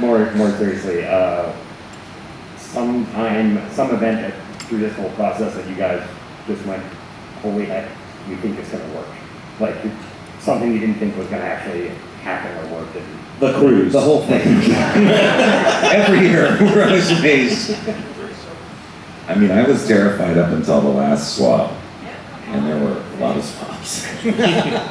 more, more seriously, uh, sometime, some event through this whole process that you guys just went, holy heck, you think it's gonna work. Like, something you didn't think was gonna actually happen or work, and The cruise. The whole thing. Every year, we're always amazed. I mean, I was terrified up until the last swab, and there were a lot of swabs.